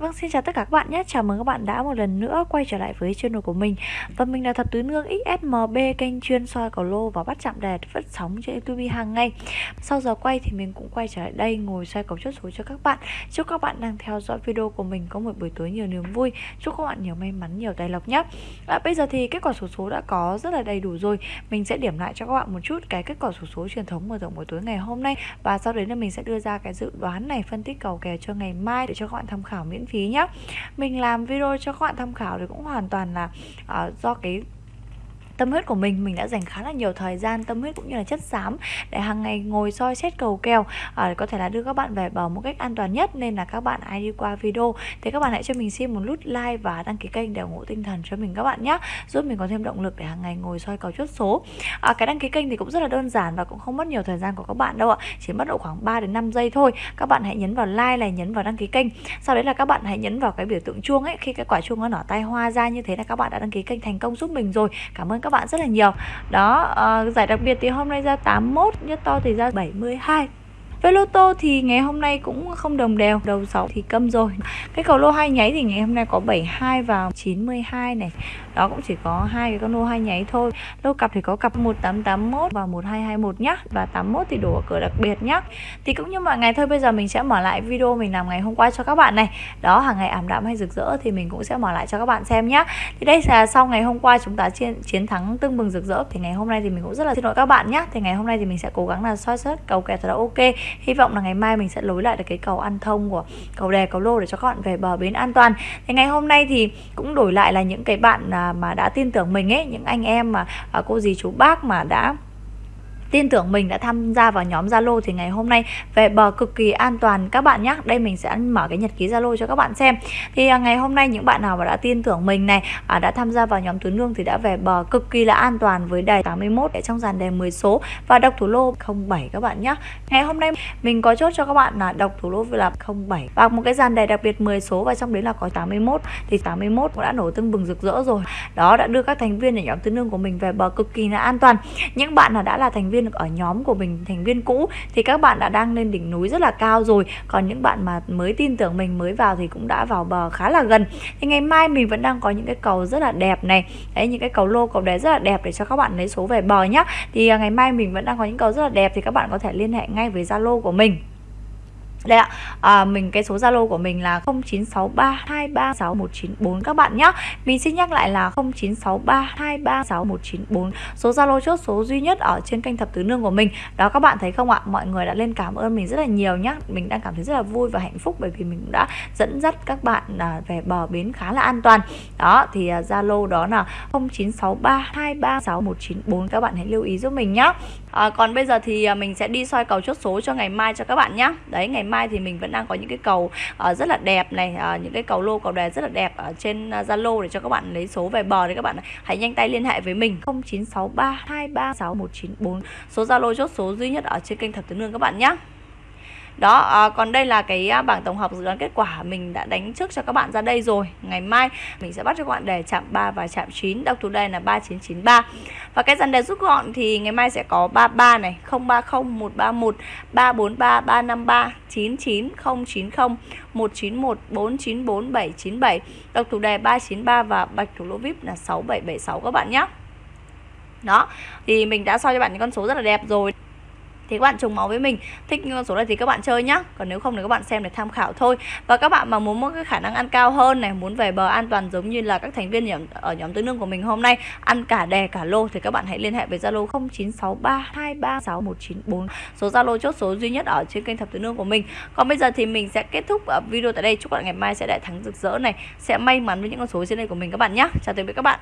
Vâng, xin chào tất cả các bạn nhé. Chào mừng các bạn đã một lần nữa quay trở lại với channel của mình. Và mình là thập Tứ Nương XSMB, kênh chuyên soi cầu lô và bắt chạm đề phát sóng trên YouTube hàng ngày. Sau giờ quay thì mình cũng quay trở lại đây ngồi soi cầu chốt số cho các bạn. Chúc các bạn đang theo dõi video của mình có một buổi tối nhiều niềm vui. Chúc các bạn nhiều may mắn, nhiều tài lộc nhé. À, bây giờ thì kết quả số số đã có rất là đầy đủ rồi. Mình sẽ điểm lại cho các bạn một chút cái kết quả số số truyền thống mở rộng buổi tối ngày hôm nay và sau đấy là mình sẽ đưa ra cái dự đoán này phân tích cầu kèo cho ngày mai để cho các bạn tham khảo miễn phí nhé mình làm video cho các bạn tham khảo thì cũng hoàn toàn là uh, do cái tâm huyết của mình mình đã dành khá là nhiều thời gian tâm huyết cũng như là chất xám để hàng ngày ngồi soi xét cầu kèo à, có thể là đưa các bạn về bờ một cách an toàn nhất nên là các bạn ai đi qua video. Thì các bạn hãy cho mình xin một nút like và đăng ký kênh để ủng hộ tinh thần cho mình các bạn nhé giúp mình có thêm động lực để hàng ngày ngồi soi cầu chốt số. À, cái đăng ký kênh thì cũng rất là đơn giản và cũng không mất nhiều thời gian của các bạn đâu ạ chỉ mất độ khoảng 3 đến 5 giây thôi. Các bạn hãy nhấn vào like này nhấn vào đăng ký kênh. Sau đấy là các bạn hãy nhấn vào cái biểu tượng chuông ấy khi cái quả chuông nó nở tay hoa ra như thế là các bạn đã đăng ký kênh thành công giúp mình rồi. Cảm ơn các bạn rất là nhiều. Đó uh, giải đặc biệt thì hôm nay ra 81 nhất to thì ra 72 với lô tô thì ngày hôm nay cũng không đồng đều Đầu 6 thì câm rồi. Cái cầu lô hai nháy thì ngày hôm nay có 72 và 92 này. Đó cũng chỉ có hai cái con lô hai nháy thôi. Lô cặp thì có cặp 1881 và 1221 nhá. Và 81 thì đổ ở cửa đặc biệt nhá. Thì cũng như mọi ngày thôi Bây giờ mình sẽ mở lại video mình làm ngày hôm qua cho các bạn này. Đó hàng ngày ảm đạm hay rực rỡ Thì mình cũng sẽ mở lại cho các bạn xem nhá. Thì đây là sau ngày hôm qua chúng ta chiến, chiến thắng tưng bừng rực rỡ. Thì ngày hôm nay thì mình cũng rất là xin lỗi các bạn nhá. Thì ngày hôm nay thì mình sẽ cố gắng là soi xét cầu kèo thật là ok hy vọng là ngày mai mình sẽ lối lại được cái cầu ăn thông của cầu đề cầu lô để cho các bạn về bờ bến an toàn. Thì ngày hôm nay thì cũng đổi lại là những cái bạn à, mà đã tin tưởng mình ấy, những anh em mà à, cô dì, chú bác mà đã tin tưởng mình đã tham gia vào nhóm Zalo thì ngày hôm nay về bờ cực kỳ an toàn các bạn nhé. Đây mình sẽ mở cái nhật ký Zalo cho các bạn xem. Thì à, ngày hôm nay những bạn nào mà đã tin tưởng mình này, à, đã tham gia vào nhóm tuyến Lương thì đã về bờ cực kỳ là an toàn với đề 81 ở trong dàn đề 10 số và độc thủ lô 07 các bạn nhé. Ngày hôm nay mình có chốt cho các bạn là độc thủ lô là 07 và một cái dàn đề đặc biệt 10 số và trong đấy là có 81 thì 81 cũng đã nổ tưng bừng rực rỡ rồi. Đó đã đưa các thành viên ở nhóm tuyến Lương của mình về bờ cực kỳ là an toàn. Những bạn nào đã là thành viên viên ở nhóm của mình, thành viên cũ, thì các bạn đã đang lên đỉnh núi rất là cao rồi. Còn những bạn mà mới tin tưởng mình, mới vào thì cũng đã vào bờ khá là gần. Thì ngày mai mình vẫn đang có những cái cầu rất là đẹp này. Đấy, những cái cầu lô cầu đá rất là đẹp để cho các bạn lấy số về bờ nhá. Thì à, ngày mai mình vẫn đang có những cầu rất là đẹp thì các bạn có thể liên hệ ngay với zalo của mình đây ạ, à, mình cái số Zalo của mình là 0963236194 các bạn nhé. Mình xin nhắc lại là 0963236194. Số Zalo chốt số duy nhất ở trên kênh Thập Tứ Nương của mình. Đó các bạn thấy không ạ? Mọi người đã lên cảm ơn mình rất là nhiều nhá. Mình đang cảm thấy rất là vui và hạnh phúc bởi vì mình đã dẫn dắt các bạn à, về bờ bến khá là an toàn. Đó thì à, Zalo đó là 0963236194 các bạn hãy lưu ý giúp mình nhé. À, còn bây giờ thì à, mình sẽ đi soi cầu chốt số cho ngày mai cho các bạn nhé. Đấy ngày mai mai thì mình vẫn đang có những cái cầu uh, rất là đẹp này uh, những cái cầu lô cầu đề rất là đẹp ở trên ờ, Zalo uh, để cho các bạn lấy số về bờ thì các bạn hãy nhanh tay liên hệ với mình. 0963 236 số Zalo chốt số duy nhất ở trên kênh Thập Tứ Nương các bạn nhé đó à, còn đây là cái à, bảng tổng hợp dự đoán kết quả mình đã đánh trước cho các bạn ra đây rồi. Ngày mai mình sẽ bắt cho các bạn đề chạm 3 và chạm 9 đọc thủ đề là 3993 và cái dàn đề rút gọn thì ngày mai sẽ có 33 này 030 131 343 353 99090 191 494 797 đọc thủ đề 393 và bạch thủ lô vip là 6776 các bạn nhé đó thì mình đã soi cho bạn những con số rất là đẹp rồi thì các bạn trùng máu với mình. Thích con số này thì các bạn chơi nhá. Còn nếu không thì các bạn xem để tham khảo thôi. Và các bạn mà muốn có cái khả năng ăn cao hơn này muốn về bờ an toàn giống như là các thành viên nhóm, ở nhóm tứ nương của mình hôm nay ăn cả đè cả lô thì các bạn hãy liên hệ với zalo 0963236194 số zalo chốt số duy nhất ở trên kênh thập tứ nương của mình. Còn bây giờ thì mình sẽ kết thúc video tại đây. Chúc các bạn ngày mai sẽ đại thắng rực rỡ này. Sẽ may mắn với những con số trên đây của mình các bạn nhé chào tạm biệt các bạn.